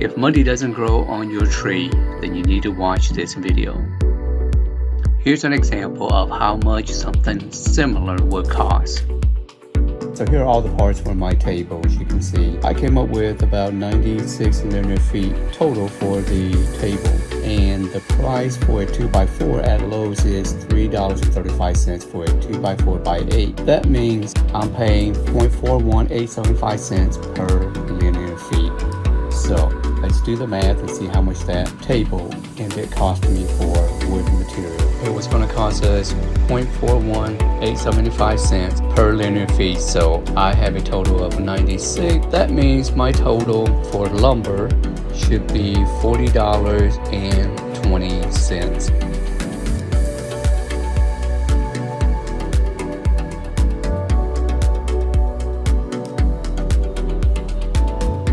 If money doesn't grow on your tree, then you need to watch this video. Here's an example of how much something similar would cost. So here are all the parts for my table, as you can see. I came up with about 96 linear feet total for the table. And the price for a 2x4 at Lowe's is $3.35 for a 2x4 by 8. That means I'm paying 0.41875 cents per do the math and see how much that table ended up costing me for wood material. It was going to cost us 0.41875 cents per linear feet. So I have a total of 96. That means my total for lumber should be $40.20.